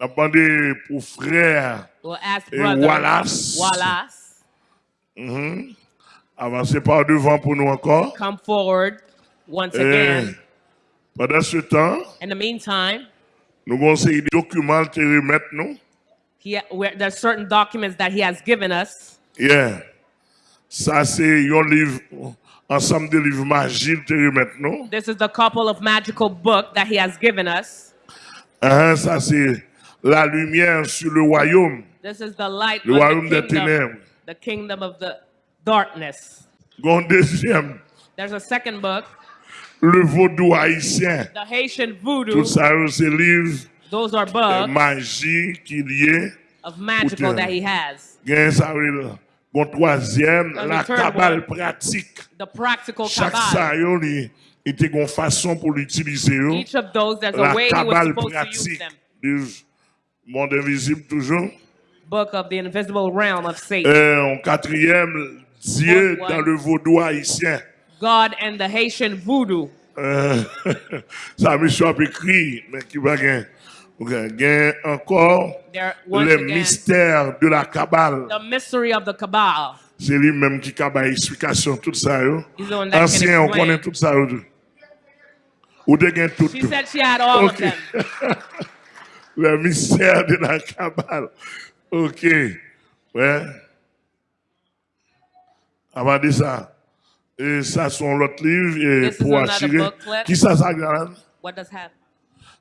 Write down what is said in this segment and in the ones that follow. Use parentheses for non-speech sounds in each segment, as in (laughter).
n'a demandé pour frère We'll Et Wallace. Wallace, avancer par devant pour nous encore. come forward once Et again. pendant ce temps, In the meantime, nous avons des documents te remettre nous. he, where, there's certain documents that he has given us. Yeah. Ça, c'est un livre, ensemble de livres magiques te remettre nous. This is the couple of magical book that he has given us. Hein, ça, c'est la lumière sur le royaume. This is the light Le royaume the des kingdom, ténèbres. the kingdom of the darkness. Gon deuxième, There's a second book, le vaudou haïtien. the Haitian voodoo. Tout ça, c'est livre Those are books magie qui lié. of magical that he has. Gen ça Gon troisième, And la cabale pratique. The practical Chaque yo, li, il était une façon pour l'utiliser. Each of those, there's La a way he was cabale supposed to use pratique them. Monde invisible toujours. Book of the invisible realm of Satan. Euh, en quatrième, Dieu one. dans le vaudou haïtien. God and the Haitian voodoo. Euh, (laughs) ça, monsieur a écrit, mais qui va gagner? Gain encore again, mystères de la cabale. the mystery of the Kabbalah. C'est lui-même qui a explication, tout ça. Yo. Ancien, on connaît tout ça. yo. Ou de gain tout. She said she had all Ok. of them. (laughs) Le mystère de la cabale. Ok. Ouais. Avant de ça, et ça sont l'autre livre et pour attirer. Qui ça, ça, Galan? What does have?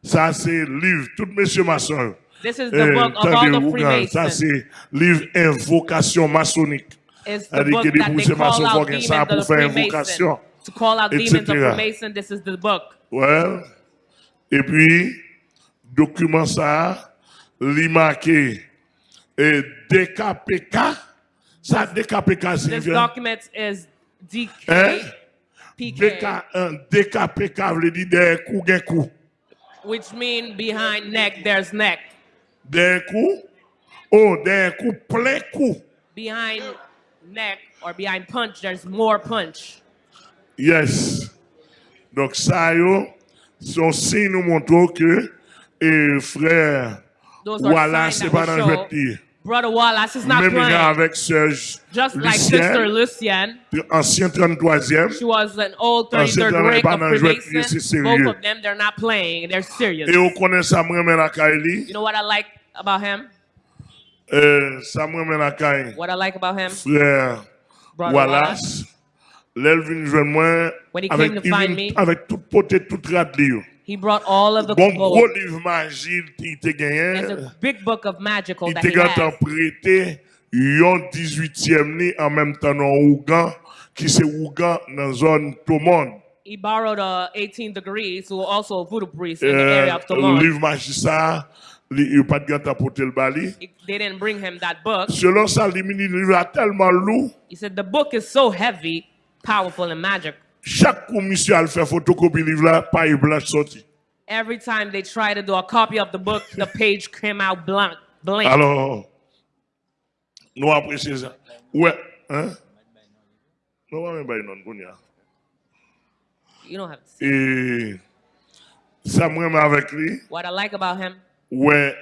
Ça, c'est livre, tout monsieur maçon. This is the Eh, book of all the Ça, c'est livre invocation maçonnique. C'est-à-dire que maçons font ça pour faire invocation. To call out demons of. Freemason, this is the book. Ouais. Et puis, dokumen sa, li marqué et DKPK, ça DKPK c'est This document is DK. Hein? DK, DKPK veut dire derrière cou, gen cou. Which mean behind neck, there's neck. Derrière cou? Oh, derrière cou, plein cou. Behind neck or behind punch, there's more punch. Yes. Donc ça, yo, son signe nous montre que et frère, signs c'est pas dans le. Brother Wallace is not Même playing. avec Sœur Just like Sister Lucien, Lucian, ancien 33e. she was an old Ah, c'est 33rd dans les rank of je Freemason. Both of them, they're not playing. They're serious. Et on connaît ça, moi, mais la Kaili. You know what I like about him? Euh, ça, moi, mais la Kaili. What I like about him? Frère Brother Wallace. Vient joindre moi avec, me, avec toute potée, toute radio. He brought all of the Bon gros livre magie, il te There's a big book of magical that he gagné has. prêté yon 18e ni en même temps dans Ougan, qui c'est Ougan dans zone Tomon. He borrowed a 18 degrees, who also a voodoo priest in the Euh, area of Tomon. livre magie ça, il pas de gant à porter le bali. They didn't bring him that book. Selon ça, le livre est tellement lourd, He said the book is so heavy, powerful, and magic. Chaque commission a fait photocopie livre là, paille blanche sorti. Every time they try to do a copy of the book, the page came out blank. blank. Alors, nous apprécions ça. Ouais, hein? Nous va même pas non Kounia. You don't have to see. Et ça, moi, avec lui, What I like about him, ouais,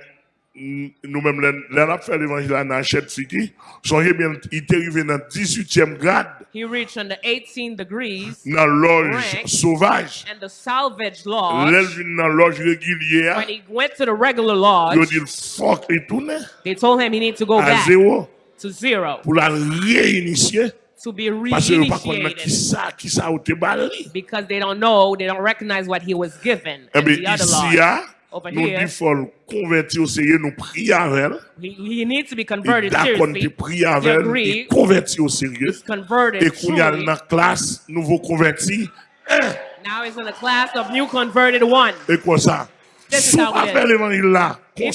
nous-mêmes, là, on a fait l'évangile à Nachette Fiki, son bien, il est arrivé dans le 18e grade, he reached on the 18 degrees dans Rank. sauvage. and the salvage lodge. Dans régulière, When he went to the regular lodge, dit, fuck, il tourne they told him he needs to go back zéro to zero pour la réinitier. to be Parce que vous pas connaître qui reinitiated ça, qui ça ou te bali. because they don't know, they don't recognize what he was given Eh in bien, the other lodge. Over nous here. faut convertir au Seigneur, nous prier avec elle. He, he needs to be converted prier avec elle, et convertir au converted Et qu'on y a truly. dans la classe, nouveau converti, Now he's in the class of new converted one. et quoi ça? This is how it is. l'évangile là, qu'on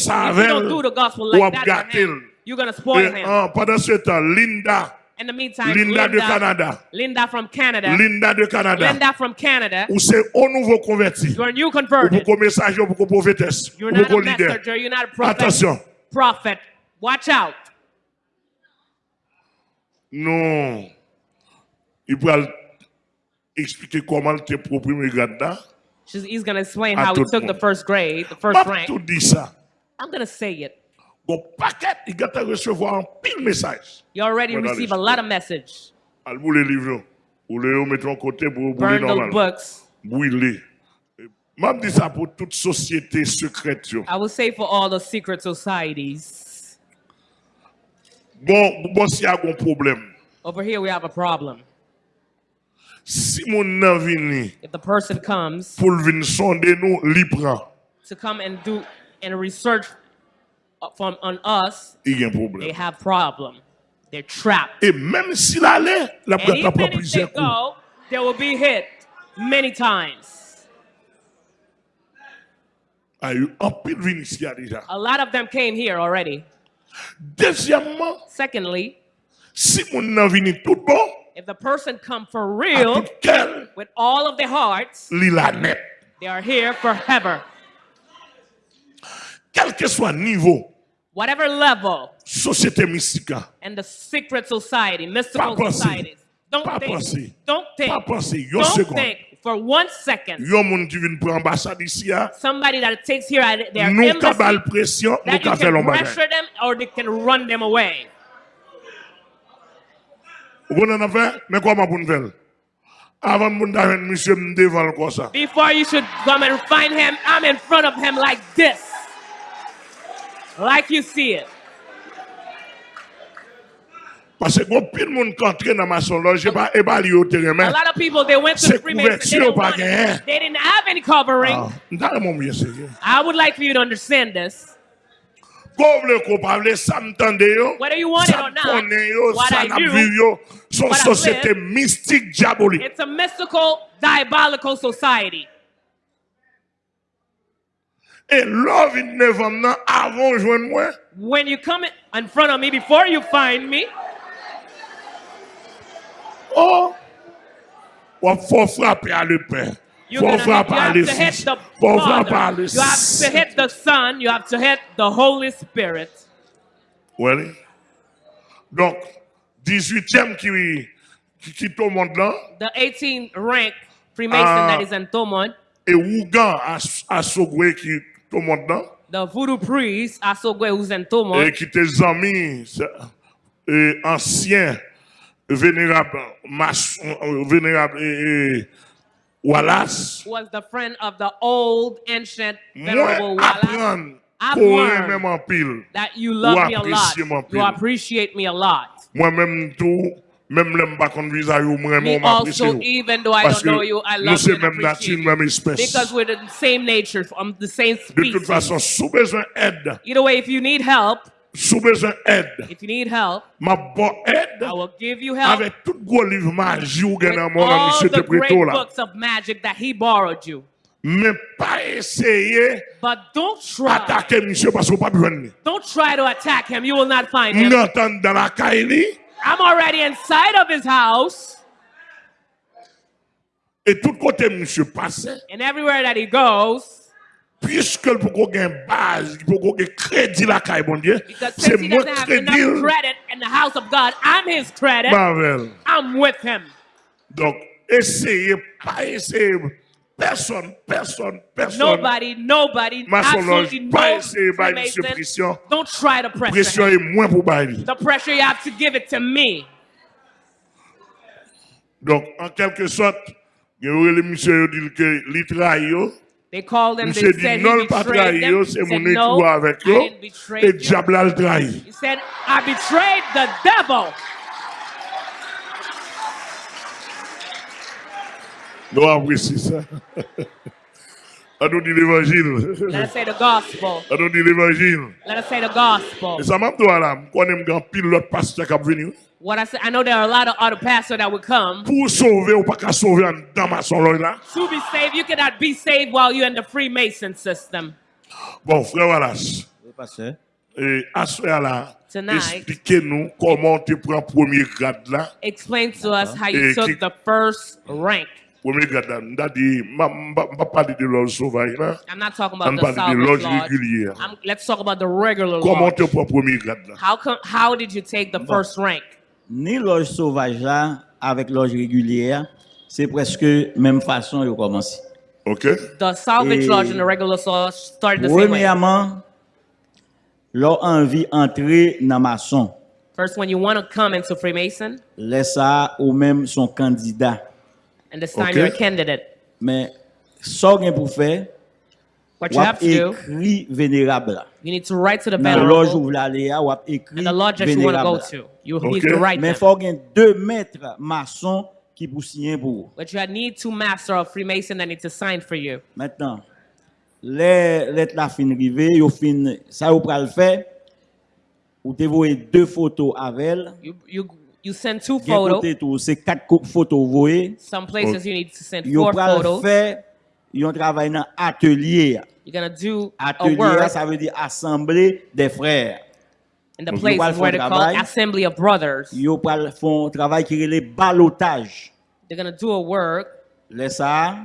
ou à gâter. you're gonna spoil him. pendant ce temps, Linda, In the meantime, Linda de Canada. Linda from Canada, Linda de Canada, Linda from Canada, ou c'est au nouveau converti. you're a new Ou converted. pour message, ou pour prophétesse, You're not a messenger. You're not a prophet. Attention. Prophet. Watch out. Non. Il expliquer comment tu es premier grade là. He's gonna explain À how he took the first grade, the first rank. tout dit ça. I'm going to say it. Bon paquet, il va recevoir un pile message. You already receive a lot of message. Al bout les livres, ou les mettre en côté pour brûler Burn those normal. books. Brûler. M'a dit ça pour toute société secrète. I will say for all the secret societies. Bon, bon, s'il y a un problème, Over here, we have a problem. si mon nan vini If the person comes pour venir sonder nous, li prend, to come and do and research from on us, il y a un they have problem. They're trapped. Et même s'il allait, la And even prendre if they go, they will be hit many times. Yo, En pile vini ici a lot of them came here already. Deuxièmement, Secondly, si mon nan tout bon, if the person come for real quel, with all of their hearts, li la net. they are here forever. Quel que soit niveau, Whatever level société mystique, and the secret society, mystical Pas societies. Don't Pas think. penser. Don't think. pas penser, Don't seconde. think for one second. Yon moun qui vient pour ambassade ici, a, Somebody that takes here at their nous ka embassy, bal pression, nous that you ka fait can l'on bagay. pressure them or they can run them away. Vous comprenez fait? Mais comment pour nous faire? Avant de nous faire monsieur me devant comme ça. Before you should come and find him, I'm in front of him like this like you see it. Parce que pile monde qui entre dans maçonnerie et pas évaluer au terrain. A lot of people they went to the Freemasons. They, don't want. they didn't have any covering. I would like for you to understand this. Whether you want it or not, what I do, what I live, it's a mystical, diabolical society. Et vient devant moi avant joindre moi. When you come in front of me, before you find me, Oh! Ou faut frapper à le père. you're gonna you have to hit the Father. You have to hit the Son. You have to hit the Holy Spirit. Oui. Donc, 18e qui, qui monde là. The 18th rank Freemason Ah. that is in Thomond, Et à, à Sogwe qui tout le monde là. The voodoo priest asogwe usen tout le monde. Et qui tes amis et anciens vénérables maçons vénérables et, et Wallace was the friend of the old ancient venerable Wallace. I've learned that you love me a lot. You appreciate me a lot. Moi-même tout même l'homme pas qu'on ou moi, also, even though I Parce don't know you, I love you and même nature, même espèce. Because we're the same nature, from the same De toute species. façon, sous besoin Either way, if you need help, sous besoin d'aide, if you need help, ma bonne aide, I will give you help avec tout gros livre magie ou nan mon ami all monsieur the te great là. books of magic that he borrowed you. Mais pas essayer But don't try. attaquer monsieur parce qu'on pas besoin de lui. Don't try to attack him. You will not find him. M'entendre dans la caille I'm already inside of his house, et tout côté monsieur passe and everywhere that he goes, puisque pour qu'on gagne base, pour qu'on gagne crédit la caille bon Dieu, because c'est since he moi doesn't have crédit credit in the house of God, I'm his credit. Marvel. I'm with him. Donc essayez pas essayer personne personne personne Nobody, nobody, absolutely no essayer ba monsieur Freemason. pression. Don't try to pressure Pression est moins pour bailler. The pressure you have to give it to me. Donc en quelque sorte, a monsieur dit que li. They called him, they said non he betrayed them. He said, no, avec I didn't betray Et you. diable a le trahi. He said, I betrayed the devil. Nous apprécions ça. On nous dit l'évangile. Let us say the gospel. On nous dit l'évangile. Let us say the gospel. Et ça m'a dit là, je connais un pile l'autre pasteur qui a venu. What I say, I know there are a lot of other pastors that would come. Pour sauver ou pas qu'à sauver en dans ma son là. To be saved, you cannot be saved while you're in the Freemason system. Bon, frère Wallace, Oui, pasteur. et à ce là, Tonight. expliquez-nous comment tu prends premier grade là. Explain to us how you took the first rank. I'm not talking about the salvage régulier. I'm- let's talk about the regular Comment lodge. How come? How did you take the first rank? Ni loge sauvage là, avec loge régulière, c'est presque même façon de commencer. Ok? The salvage lodge and the regular lodge started the same way. Premièrement, leur envie entrer dans maçon. First, when you want to come into Freemason, Laisse ça ou même son candidat. And this time Okay. you're a candidate. Mais ça pour faire, What ou you have to do, vénérable. you need to write to the venerable écrit and the lodge that you want to go to. You Okay. need to write Mais them. faut deux maîtres maçons qui pour signer pour vous. But you need two master of Freemason that need to sign for you. Maintenant, les lettres la fin rivé, yo fin ça pral faire ou te voyez deux photos avec elle. You you you send two photos. c'est quatre photos voyez. Some places you need to send four photos. faire yon travail dans atelier. You're gonna do a Atelier work ça veut dire assemblée des frères. in the place where font they call travail. assembly of brothers. Yo pral font travail qui relève balotage. They're gonna do a work. Laisse ça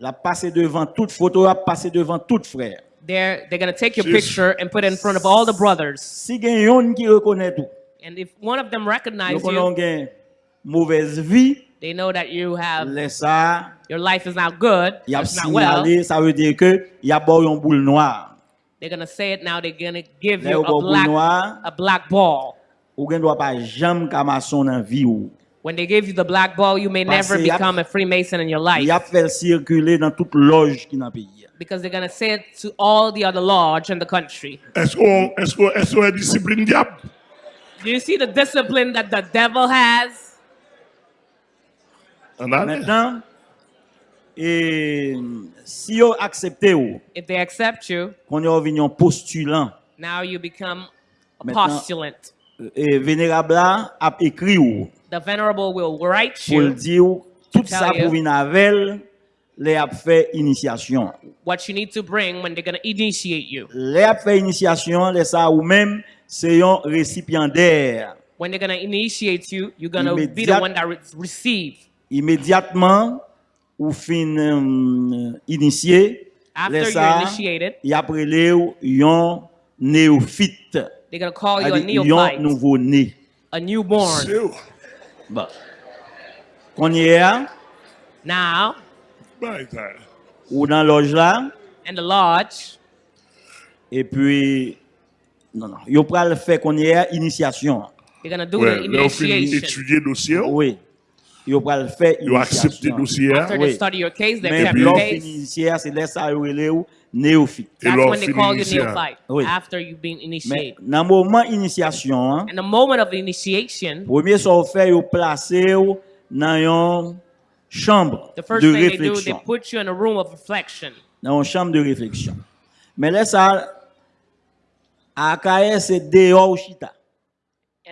la passer devant toute photo, la passer devant tout frère. They're they're gonna take your picture and put it in front of all the brothers. Si gen yon qui reconnaît tout, And if one of them yo recognize you, mauvaise vie, they know that you have ça your life is not good, y a it's not well. ça veut dire que y a bon yon boule noire. They're gonna say it now. They're gonna give Là, you a black noir. a black ball. Ou gen doit pas jamais kamason dans vie ou. When they give you the black ball, you may Parce never become a Freemason in your life Y a fait circuler dans toute loge qui dans pays. because they're gonna say it to all the other lodge in the country. Est-ce qu'on est-ce qu'on est-ce qu'on est discipline diable? Do you see the discipline that the devil has? Maintenant, et si yo accepté ou, if they accept you, qu'on yo vignon postulant. Now you become a postulant. Et vénérable a écrit ou. The venerable will write you. Pour dire tout ça pour venir avec les a fait initiation. What you need to bring when they're going to initiate you. Les a fait initiation, les ça ou même c'est un récipiendaire. When they're gonna initiate you, you're gonna be the one that re- receive. Immédiatement, ou fin euh, initié, After you're ça, initiated, y après les yon néophyte, they're gonna call you a yon nouveau-né. a newborn. Bon. Qu'on y est, hein, Now, Bah, ou dans loge là, in the lodge, et puis, non, non, yo pral fait qu'on y est initiation. they're gonna do Ouais, finit initiation. étudier le dossier. Oui. Yo pral fait Ils ont accepté le initiation. dossier. After Oui. they study your case, they Mais accept your case. initiaire, c'est là ça yo relé ou néophyte. That's when they call you neophyte. Oui. After you've been Mais initiated. dans le moment initiation, hein, In the moment of initiation, premier ça fait yo placer ou dans une chambre the first de thing they do, they put you in a room of reflection. Dans une chambre de réflexion. Mais là ça Akaye se deyo ou chita.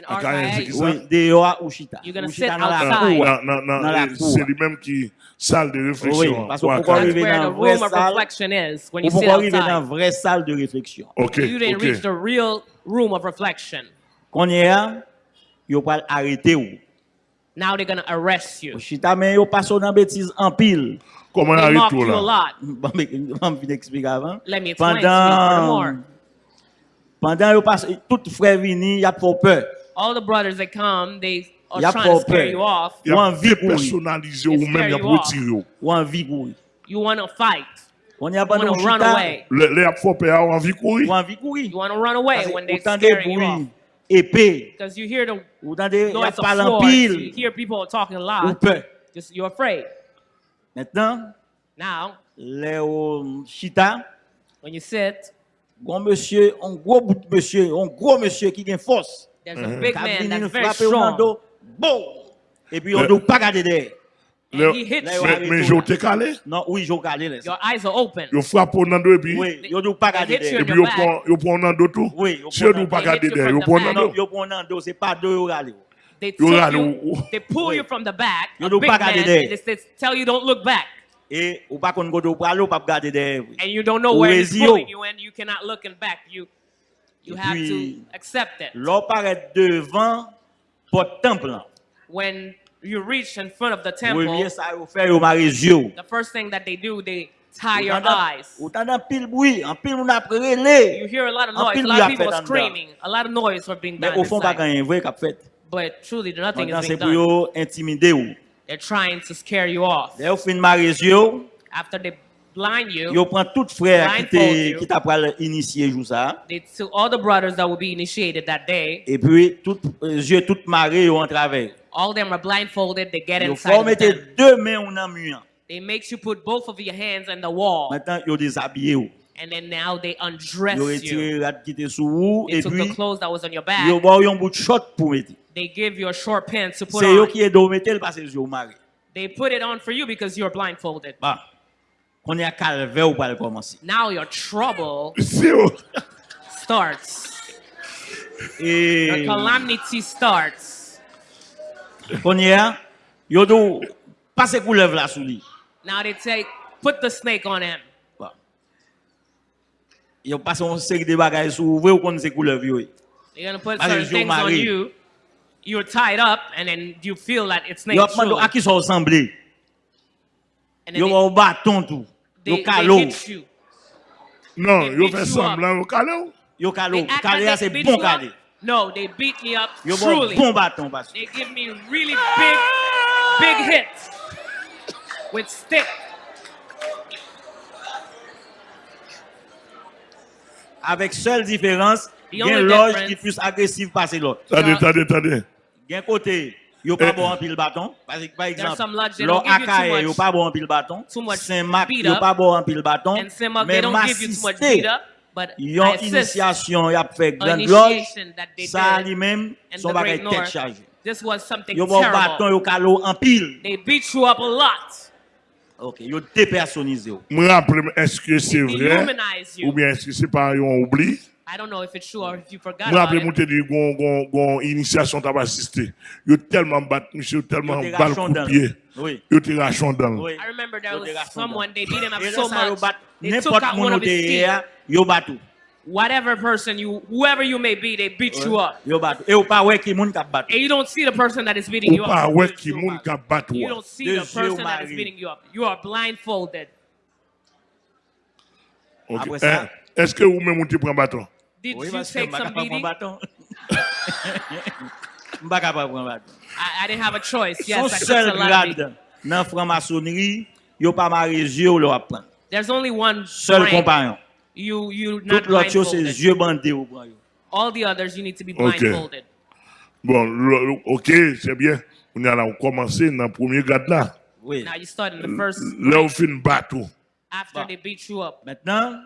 Akaye se oui, deyo ou chita. Ou chita nan la kou. Nan, nan, nan, se li menm ki sal de refleksyon. Oui, parce pou kon rive nan vre sal, pou kon rive nan vre sal de refleksyon. Ok, ok. You didn't okay. reach the real room of reflection. Konye a, yo pal arete ou. Now they're gonna arrest you. Ou chita men yo paso nan betiz an pil. Koman arete ou la? Ban mi te eksplika avan. Let me explain, speak more. Pendant yo passe tout frère vini, y a trop peur. All the brothers that come, they are Y a trying to pas scare you off. Il y a Ou envie personnaliser They ou même il y a scare you off. retiré. Ou envie courir. You want to fight. On y a You pas want dans to run away. Les les a fait peur a envie courir. Ou envie courir. You want to run away Parce when de scaring you off. épée. Because you hear the Ou tant de y a swords. You hear people talking Ou loud. peur. Just you're afraid. Maintenant, Now, les au chita, when you sit, Gon monsieur, un gros bout de monsieur, un gros monsieur qui a force. there's a big Kap man that's nous very frapper au strong. dos, bon. Et puis on Le- doit pas garder derrière. Le- And he hits Là, you. ouais. Mais mais je t'ai calé. Non, oui, j'ai là. Your eyes are open. Yo frappe au nan do et puis Oui, yo doit pas garder you et derrière. puis yo prend yo prend tout. Oui, Si yo pas do. garder They hit you derrière, yo prend yo prend dos, c'est pas deux yo regarder. They You pull you from the back, big and they, they tell you don't look back. Et ou pas qu'on go do pralo pas garder des And you don't know where it's pulling you and you cannot look back. You you have to accept it. L'on paraît devant porte temple. When you reach in front of the temple. The first thing that they do they tie your eyes. You hear a lot of noise, a lot of people screaming, a lot of noise for being done. But truly nothing is being done. Ou. They're trying to scare you off. Fin yo, After they blind you. Yo prend tout frère qui Blindfold t'a you. qui t'a pral ça. They to all the brothers that will be initiated that day. Et puis tout euh, yeux tout marré yo travers. All of them are blindfolded. They get Yo inside faut of mettre them. deux mains en un mur. They makes you put both of your hands on the wall, Maintenant yo déshabillé ou. And then now they undress you. They took the clothes that was on your back. They give you a short pants to put on. They put it on for you because you're blindfolded. Now your trouble starts. Your calamity starts. Now they say, put the snake on him. Ils passent une série de bagages sur vous, vous connaissez couleur vieux. You're gonna put certain things on you. You're tied up and then you feel that it's not true. Yo, à qui sont ressemblés? Yo, au bâton tout. Yo, calot. Non, yo fait semblant au calot. Yo, calot. Calot, c'est bon calot. No, they beat me up Yo truly. Bon bâton, they give me really big, big hits with sticks. Avec seule différence, il y a only une loge difference- qui est plus agressive passer l'autre. Tade, Yeah. tade, tade. Il y a un côté, yo pas Eh. bon en pile bâton. Par exemple, some lodges, they l'on don't give you too Akaye, much- yo pas bon en pile bâton. Saint-Marc, beat yo up. pas bon en pile bâton. Mais they don't give you too much Massisté, beat up, but Yon I assist initiation, y a fait grande loge. Ça lui-même, son bagage tête chargée. This was something Yo bon bâton, terrible. They beat you up a lot. Ok, yo dépersonnisé. yo. Mwen rappele, est-ce que c'est vrai? Ou bien est-ce que c'est pas yon oubli? I don't know if it's true or if you forgot Mwen about rappele it. mwen te di gon, gon, gon initiation tap asiste. Yo telman bat, monsieur, yo telman Yo te bal rachon coup dan. de pied. Oui. Yo te rachon dan. Oui. I remember there Yo was someone, they beat him up Et so yo much, bat they took n'importe out mon one of his whatever person you, whoever you may be, they beat you up. And you don't see the person that is beating you up. You don't see the person that is beating you up. You are blindfolded. Okay. Eh, Est-ce que vous-même vous prenez bâton? Did you take some beating? (laughs) I, I didn't have a choice. Yes, I seul grade nan franc-maçonnerie. There's only one seul compagnon. you you're not Tout l'autre chose, c'est yeux bandés au yo. All the others, you need to be blindfolded. Okay. Bon, ok, c'est bien. On a commencé dans le premier garde là. Oui. Now you start in the first. Là, on fait une bateau. Oh. After bon. they beat you up. Maintenant,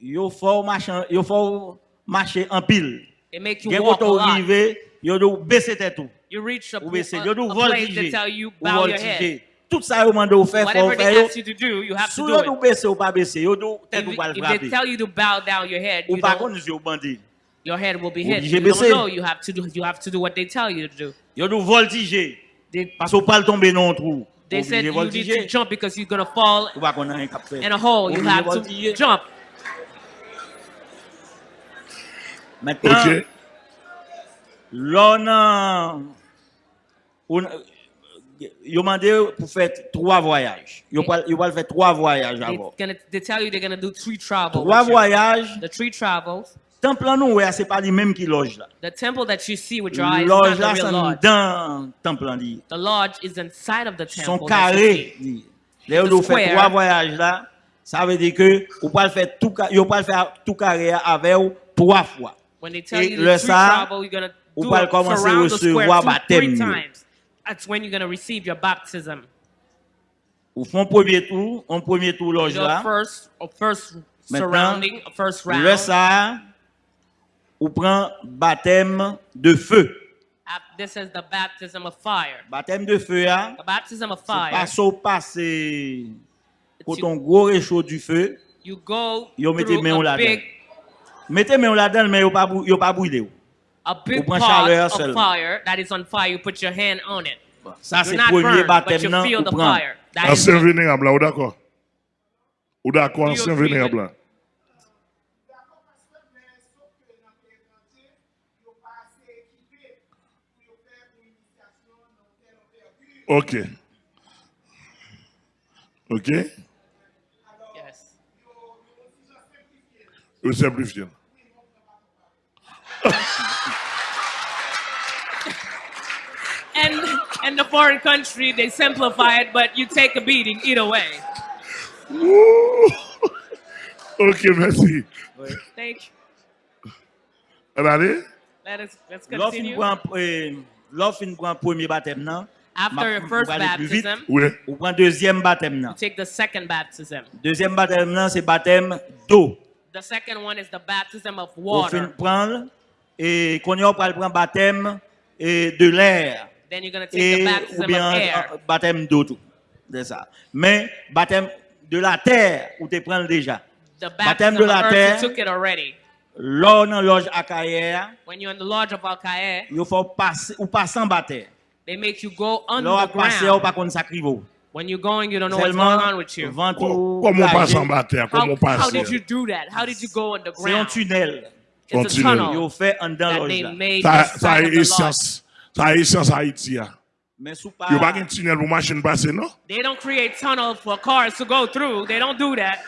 il faut marcher, yo faut marcher en pile. They make you Gen walk a lot. rive, yo do baisser tête tout. You reach a, a, a, a place they tell you bow your head. Tout ça faire, faut Whatever they ask you to do, you have to do it. baisser ou pas baisser, tête If, ou pas le if they tell you to bow down your head, Ou you don't, your head will be hit. You don't baisser. know. You have to do. You have to do what they tell you to do. Yo voltiger. They, Parce qu'on pas tomber dans un trou. they said you need to jump because you're gonna fall in a hole. You have to jump. Maintenant, Ok. l'on a... on- Yo mandé pour faire trois voyages. Yo pas yo pas faire trois voyages They avant. gonna. They tell you they're gonna do three travels. Trois you. voyages. The three travels. Temple nous ouais, c'est pas les mêmes qui loge là. The temple that you see with your eyes Loge là the c'est lodge. dans temple là dit. The lodge is inside of the temple. Son you carré. Là on fait trois voyages là, ça veut dire que ou pas faire tout pas faire tout carré avec trois fois. When they tell Et you the three travel, you're gonna ou do pas it, le commencer surround the recevoir square two, three baptême. times. That's when you're gonna receive your baptism. Ou font premier tour, on premier tour loge là. first, first surrounding, first round. Le ça, ou prend baptême de feu. This is the baptism of fire. Baptême de feu, hein, The baptism of fire. pas au passé, quand you, on gros réchaud du feu, you go Yo mettez through main a là-dedans. big, mettez main là-dedans, mais yo pas yo pas brûlé. A big pot chaleur of seulement. fire that is on fire. You put your hand on it. Ça c'est not premier burned, but baptême you nan feel ou the prend. fire. That is Ancien vénérable là, ou d'accord? Ou d'accord, ancien vénérable là. Ok. Ok? yes. Ou simplifié. (laughs) And in the foreign country, they simplify it, but you take a beating either way. Ouh. (laughs) Ok, merci. Thank you. On allez? Let us let's L'offre continue. prend l'offre prend premier baptême non. After Ma- your first pour aller plus vite, baptism, Oui. Ou prend deuxième baptême non. you take the second baptism. Deuxième baptême non, c'est baptême d'eau. The second one is the baptism of Ou fin water. prendre et qu'on y a prend baptême et de l'air. Then you're going to take et the ou baptism of bien air. euh, baptême d'eau tout. C'est ça. Mais baptême de la terre ou te prends déjà. The baptême baptism de of la earth, terre. you took it already. Là dans loge Akaïa, When you're in the lodge of Al-Qaeda, il faut passer ou passer en baptême. they make you go on passer ou underground. pas qu'on sacrivo. When you're going, you don't know what's going on with you. Comment on passe en? Comment How, on passe? how did you do that? How did you go C'est un underground? tunnel. It's a. Ils tunnel ont fait en dans loge Ça, a essence. Sa esans Haiti ya. Yo bagen tunnel pou machin pase no? They don't create tunnel for cars to go through. They don't do that.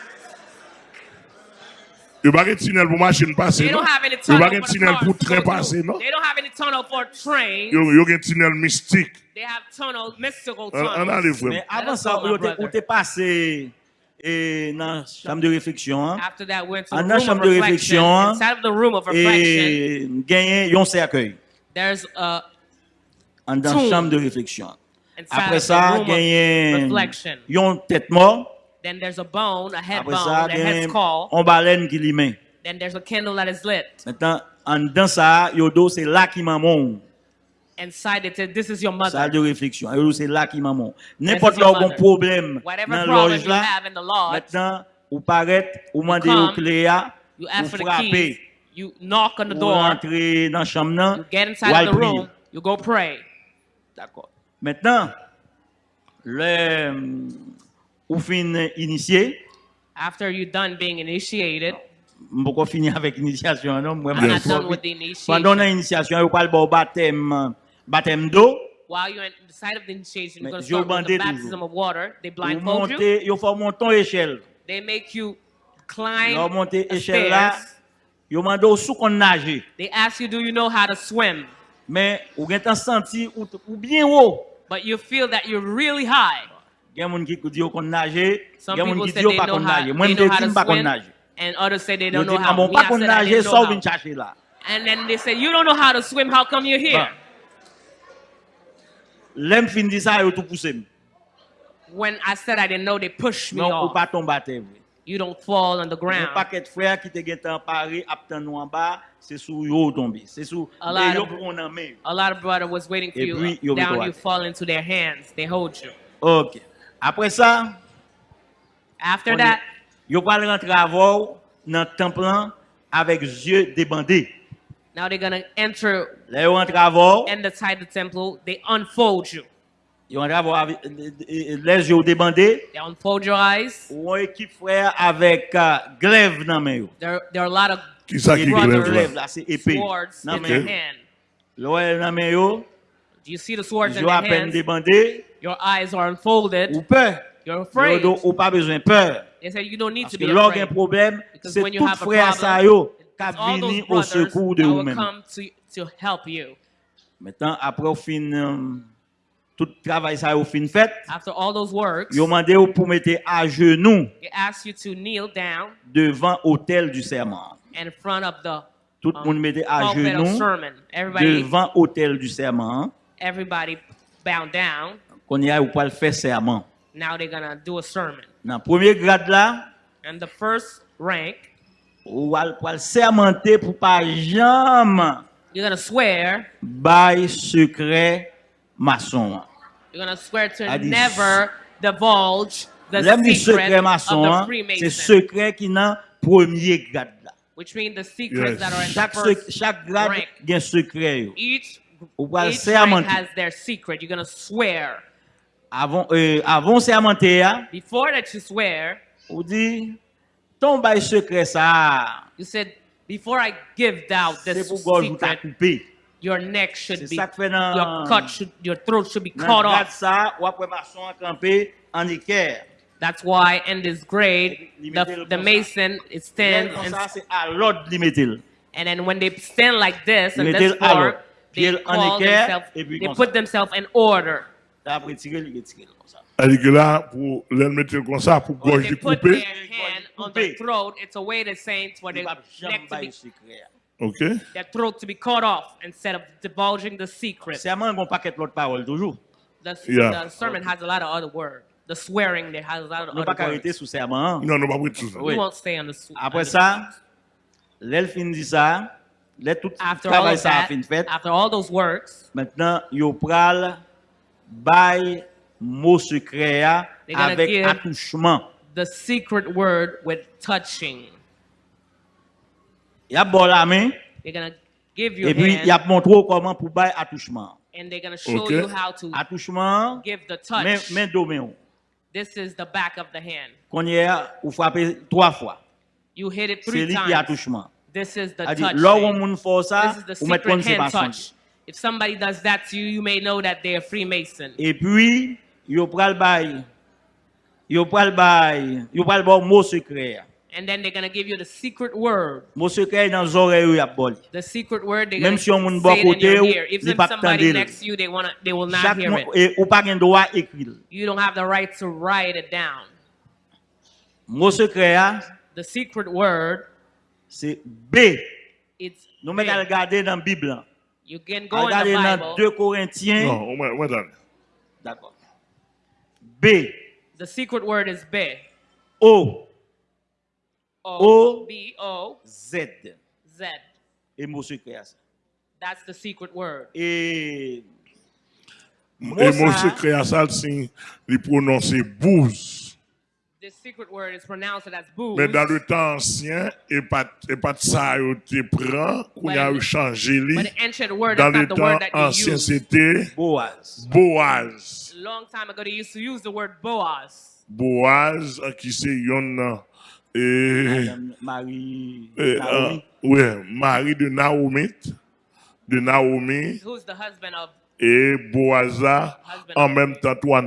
Yo bagen tunnel pou machin pase no? They don't non? have any tunnel, yo for tunnel pou tren pase no? They don't have any tunnel for train. Yo, yo gen tunnel mystik. They have tunnel, mystical tunnel. An ale vwem. Avan sa, ou te pase... et dans la chambre de réflexion. Dans la chambre de réflexion, et gagner un cercueil. There's a en dans Tomb. chambre de réflexion. Après ça, gagné reflection. une tête mort. Then there's a bone, a head Après bone, ça, a head gagné skull. une baleine qui l'y met. Then there's a candle that is lit. Maintenant, en dans ça, yodo c'est là qui maman. Inside it "This is your mother." Salle de réflexion. Yodo c'est là qui maman. N'importe là où problème Whatever dans problem loge you là, have in the lodge, maintenant, ou paraît, ou come, au clé, you ou ask for the keys. You knock on the ou door. dans chambre, là, You get inside the prier. room. You go pray. D'accord. Maintenant, le, ou fin initié, After you're done being initiated, je finir avec l'initiation, non? Moi, I'm moi, not je- done with the Pendant initiation. l'initiation, il parle de baptême, baptême d'eau. While you're inside of the initiation, you're Mais going to Joe start with the baptism of water. They Vous blindfold you. montez, faut monter échelle. They make you climb monter the échelle là, stairs. il demande au sous qu'on nage. They ask you, do you know how to swim? Men, ou gen tan santi ou, ou bien ou. But you feel that you're really high. Gen moun ki di yo kon naje, gen moun ki di yo pa kon naje. Mwen de fin pa kon naje. And others say they don't know ah, how. Mwen di kamon pa kon naje, so vin chache la. And then they say, you don't know how to swim, how come you're here? Bon. Lem fin di sa yo tou pousse mi. When I said I didn't know, they pushed me non, off. Non, ou pa tombate. You don't fall on the ground. Mwen paket frer ki te getan pari, ap ten nou an ba, c'est sous yo tombé. C'est sous A lot yo of- en main. A lot of brother was waiting for Et you puis, down. You fall into their hands. They hold you. OK. Après ça, After on that, yo va rentrer avant dans le temple avec yeux débandés. now they're gonna enter Là, yo rentre avant, in the side of the temple. They unfold you. Yo rentre avant avec euh, les yeux débandés. They unfold your eyes. Ou un équipe frère avec euh, glaive dans main yo. There, there are a lot of épée. swords in their hand. Là, dans main yo, Do you see the swords in their hands? débandé, Your eyes are unfolded. ou peur. You're Yo afraid. do- ou pas besoin peur. They say you don't need Parce to que be afraid. problème, Because c'est when you tout have a frère ça problem, it's all those brothers that will come to, to help you. Maintenant, après, au fin, euh, tout travail ça au fin fait, After all those works, ils ont demandé pour mettre à genoux you to kneel down devant l'autel du serment. in front of the Tout le um, monde mettait à genoux devant l'autel du serment. everybody bow down. Qu'on y a ou pas le faire serment. Now they're gonna do a sermon. Dans le premier grade là, And the first rank, ou al pour le sermenter pour pas jamais you're gonna swear. bail secret mason. You're gonna swear to a never divulge the secret maçon, of the Freemason. C'est secret qui nan premier grade là. Which means the secrets yes. that are in chaque, the first chaque grade rank. Gen secret yo. Each, each rank has their secret. You're gonna swear. Avant, euh, avant sermenter ya. Before that you swear. Ou di, ton bay secret sa. You said, before I give out this secret. C'est pour God vous t'a coupé. your neck should be, un... your cut should, your throat should be cut off. Ça, That's why in this grade, the, the mason it stands and, ça, and then when they stand like this and this floor, they, themselves, they put themselves in order. Elle put their hand on the throat. It's a way to saying for the neck to be secret. OK? their throat to be cut off instead of divulging the secret. Serment gon paquet l'autre parole toujours. The, Yeah. the sermon has a lot of other words. The swearing there has a lot of pas other arrêter words. sous serment. Non, non, pas tout ça. Oui. We won't stay on the. s- Après ça, l'elle fin dit ça, l'elle tout after all travail ça a that, fin fait. after all those works, Maintenant, yo pral bay mot secret avec attouchement. the secret word with touching. Y a bon la main They're gonna give you et puis y a montré comment pour bay attouchement. and they're gonna show Okay. you how to Attouchement, give the touch. main main domaine. This is the back of the hand. Qu'on y a ou frapper trois fois. You hit it C'est three lui qui times. attouchement. This is the A dit touch. This is the secret se hand touch. If somebody does that to you, you may know that they are Freemason. Et puis, yo pral bay yo pral bay, yo pral bon mot secret. Ya. And then they're gonna give you the secret word. Mot secret dans oreilles y a boli. The secret word they're gonna si on say it in your ou, ear. If somebody next to you, they wanna, they will not Chaque hear moun, it. Eh, et ou pas gen droit écrire. You don't have the right to write it down. Secret The secret word, c'est B. it's Nous mettons à regarder dans la Bible. You can go in Regardez the dans Bible. 2 Corinthiens. Non, au moins, au. D'accord. B. The secret word is B. O. O. B O Z. Z. Et mot secret ça. That's the secret word. Et. Et ça, secret à ça, c'est prononcer bouse. The secret word is pronounced as booze. Mais dans le temps ancien, et pas, et pas de ça, yo te prend, qu'on a changé but li. the ancient word Dans is le not the temps word that you ancien, use. c'était Boaz. Boaz. long time ago, they used to use the word Boaz. Boaz, qui c'est yon, et, Madame Marie. et, euh, Naomi. ouais, mari de Naomi, de Naomi, Who's the husband of et Boaza, Husband. en même temps, toi,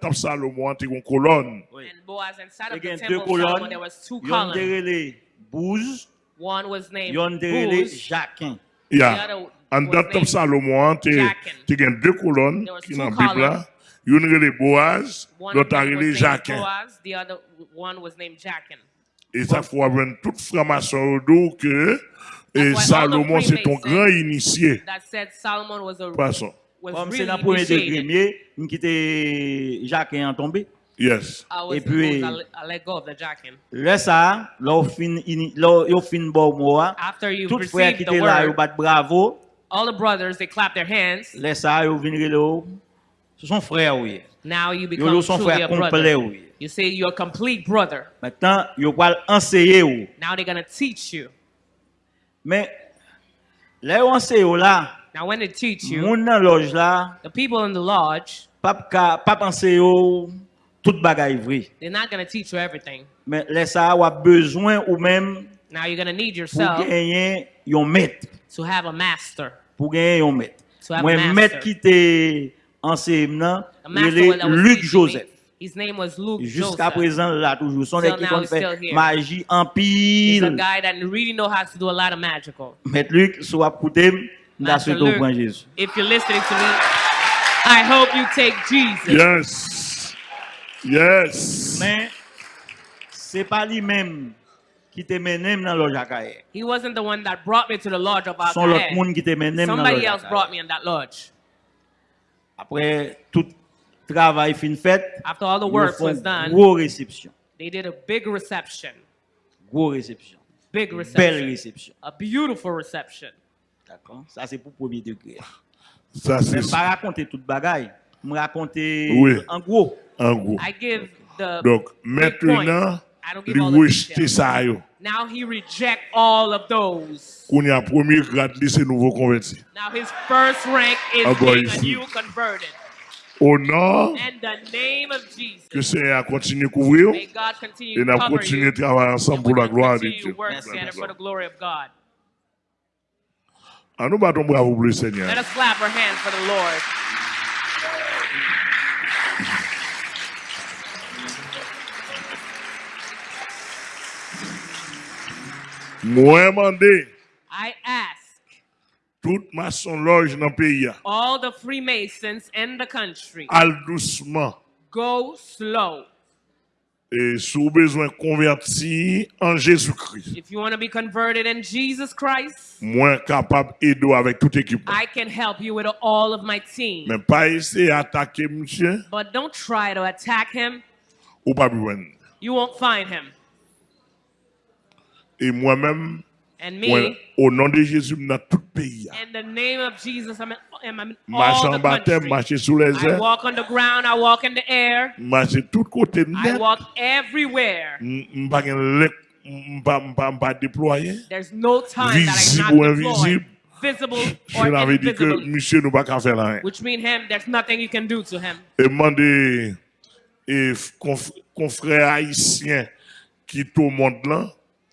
dans Salomon, t'es une colonne. Oui. and Boaz inside Il of y a the deux colonnes. there was two Yon columns. derele Bouz. One was named. Jacquin. Yeah. En dans Salomon, t'es gen deux colonnes qui two dans la Bible. Une relé Boaz, l'autre Jacquin. Boaz, the other one was named Jachin. Et ça faut avoir toute franc-maçon au dos que et Salomon c'est ton grand initié. That said Solomon was a Poisson. was Comme c'est dans le premier degré, quitter Jacquin en tombé. Yes. Et puis- I, I let go of the Jachin. Là, ça, fin, bon moi. After you've Tout frère qui était là, word, bat bravo. all the brothers they clap their hands. Ça, relo. Ce sont frères, oui. Now you become yo truly a brother. Oui. You say you're a complete brother. Maintenant, yo pral enseigner ou. Now they're going to teach you. Mais là yo enseigner ou oh, là. Now when they teach you. Moun nan loge là. The people in the lodge. Pap ka pap enseigner ou oh, tout bagay vrai. They're not going to teach you everything. Mais là ça ou a besoin ou même Now you're going to need yourself. Gagner yon maître. To have a master. Pour gagner yon maître. To have Mwen a master. maître qui t'est enseigne, Luc Joseph. me. His name was Luke Jusqu'à Joseph. présent, là, toujours. Son équipe fait here. magie en He's a pile. guy that really know how to do a lot of magical. Maître Luc, soit n'a Master souhaité au point Jésus. If you're listening to me, I hope you take Jesus. Yes. Yes. Mais, c'est pas lui-même qui te mène dans. He wasn't the one that brought me to the lodge of Son l'autre Alcahed. monde qui te mène dans le Somebody else brought me in that lodge. Après, tout travail fin fait, After all the ils work was done, gros réception. they did a big reception. Gros réception. Big Belle reception. réception. A beautiful reception. D'accord? Ça, c'est pour premier degré. Ça, c'est Même pas raconter toute bagaille. Me raconter Oui. en gros. En gros. I give the Donc, maintenant, I don't give rejeter Now he reject all of those. Now his first rank is being a new converted. And the name of Jesus. May God continue à continuer travailler ensemble pour la gloire de Dieu. À nous battons bravo pour le Seigneur. Let us clap our hands for the Lord. Moi, demandé I ask toute maçon loge dans le pays, all the Freemasons in the country, al doucement, Go slow. Et si vous besoin de convertir en Jésus-Christ, If you want to be converted in Jesus Christ, moi capable d'aider avec toute équipe. I can help you with all of my team. Mais pas essayer d'attaquer monsieur But don't try to attack him. ou pas. You won't find him. Et moi-même, au nom de Jésus, dans tout pays, in the name of Jesus, I'm in, I'm in marche all en baptême, marcher sous les I airs, walk on the ground, I walk in the air, marcher tout côté I net. walk everywhere. There's no time that Visible ou deployed, invisible. visible (laughs) Je or l'avais dit que monsieur nous pas qu'à faire rien. which means him, there's nothing you can do to him. Et demander et conf- confrère haïtien qui tout le monde là,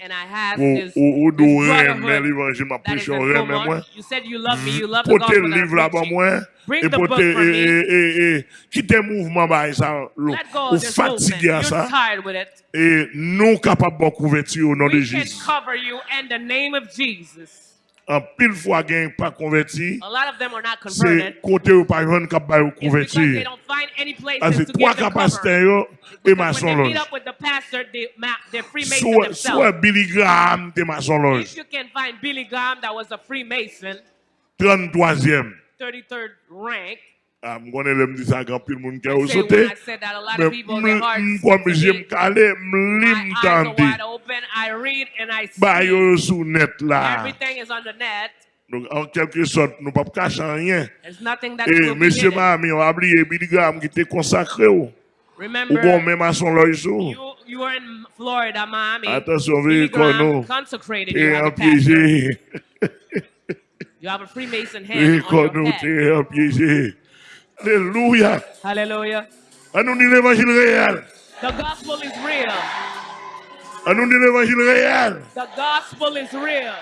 and I have this, o, o, this brotherhood that is in Vermont. You said you love me, you love the gospel that I'm preaching. Bring the book for me. Kite mouvment ba sa lo. Let go of this movement. You're tired with it. E nou kapab bon kouverti au nom de Jésus. We can cover you in the name of Jesus. En pile fois gain pas converti, A lot of them are not c'est converted. côté ou pas joindre cap ba It's because they convertir. don't find any places Ah, c'est trois capacités et maçon Freemason Soit. Billy Graham de maçon loge. If you can find Billy Graham, that was a Freemason, 33e. Ah, m konen lèm di sa gampil moun kè ou sote, m kom jèm kalè, m lim tante. Ba yo sou net la. Donc, en quelque sorte, nous ne pouvons pas cacher rien. Et eh, monsieur Mahami, on a oublié Bidigam qui était consacré. Oh. Ou bon, même à son loiseau. Oh. You were in Florida, Miami. Attention, veuillez connaître. Non. Consecrated. Et un piégé. You have a Freemason hand. Veuillez connaître, et un piégé. Hallelujah. Hallelujah. An universal real. The gospel is real. Anu An universal real. The gospel is real.